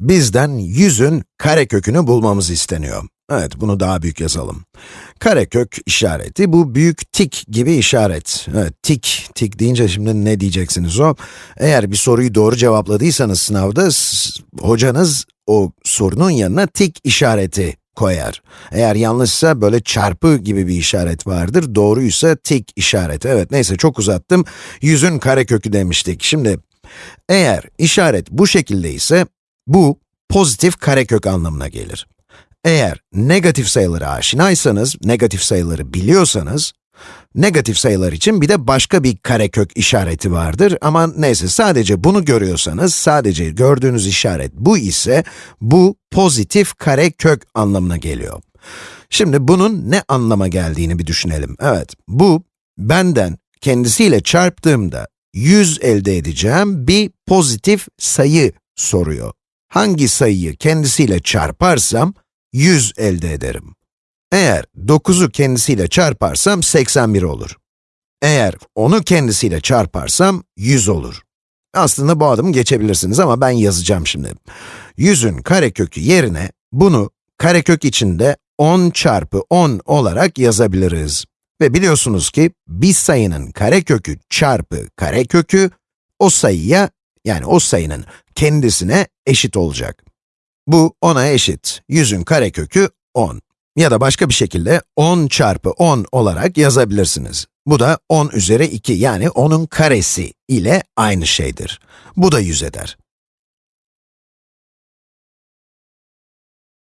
Bizden 100'ün karekökünü bulmamız isteniyor. Evet, bunu daha büyük yazalım. Karekök işareti, bu büyük tik gibi işaret. Evet, tik, tik deyince şimdi ne diyeceksiniz o? Eğer bir soruyu doğru cevapladıysanız sınavda, hocanız o sorunun yanına tik işareti koyar. Eğer yanlışsa böyle çarpı gibi bir işaret vardır, doğruysa tik işareti. Evet, neyse çok uzattım. 100'ün karekökü demiştik. Şimdi, eğer işaret bu şekilde ise, bu pozitif karekök anlamına gelir. Eğer negatif sayılara aşinaysanız, negatif sayıları biliyorsanız, negatif sayılar için bir de başka bir karekök işareti vardır ama neyse sadece bunu görüyorsanız, sadece gördüğünüz işaret bu ise, bu pozitif karekök anlamına geliyor. Şimdi bunun ne anlama geldiğini bir düşünelim. Evet, bu benden kendisiyle çarptığımda 100 elde edeceğim bir pozitif sayı soruyor. Hangi sayıyı kendisiyle çarparsam 100 elde ederim. Eğer 9'u kendisiyle çarparsam 81 olur. Eğer 10'u kendisiyle çarparsam 100 olur. Aslında bu adımı geçebilirsiniz ama ben yazacağım şimdi. 100'ün karekökü yerine bunu karekök içinde 10 çarpı 10 olarak yazabiliriz. Ve biliyorsunuz ki bir sayının karekökü çarpı karekökü o sayıya yani o sayının kendisine eşit olacak. Bu 10'a eşit. 100'ün karekökü 10. Ya da başka bir şekilde 10 çarpı 10 olarak yazabilirsiniz. Bu da 10 üzeri 2 yani 10'un karesi ile aynı şeydir. Bu da 100 eder.